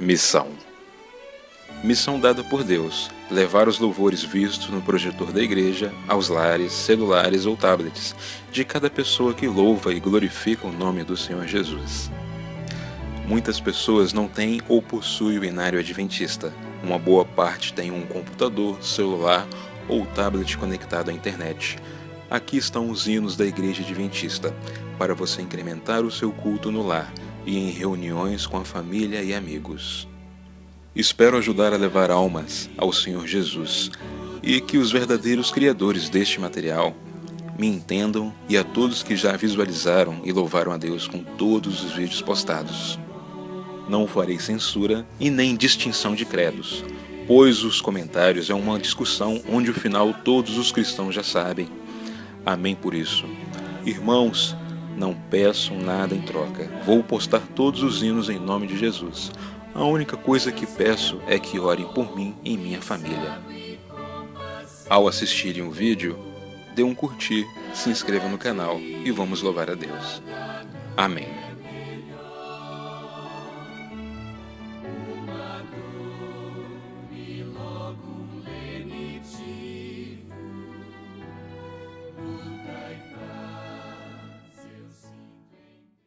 Missão Missão dada por Deus: levar os louvores vistos no projetor da igreja aos lares, celulares ou tablets de cada pessoa que louva e glorifica o nome do Senhor Jesus. Muitas pessoas não têm ou possuem o inário adventista. Uma boa parte tem um computador, celular ou tablet conectado à internet. Aqui estão os hinos da Igreja Adventista, para você incrementar o seu culto no lar e em reuniões com a família e amigos. Espero ajudar a levar almas ao Senhor Jesus e que os verdadeiros criadores deste material me entendam e a todos que já visualizaram e louvaram a Deus com todos os vídeos postados. Não farei censura e nem distinção de credos, pois os comentários é uma discussão onde o final todos os cristãos já sabem. Amém por isso. Irmãos, não peçam nada em troca. Vou postar todos os hinos em nome de Jesus. A única coisa que peço é que orem por mim e minha família. Ao assistirem o vídeo, dê um curtir, se inscreva no canal e vamos louvar a Deus. Amém.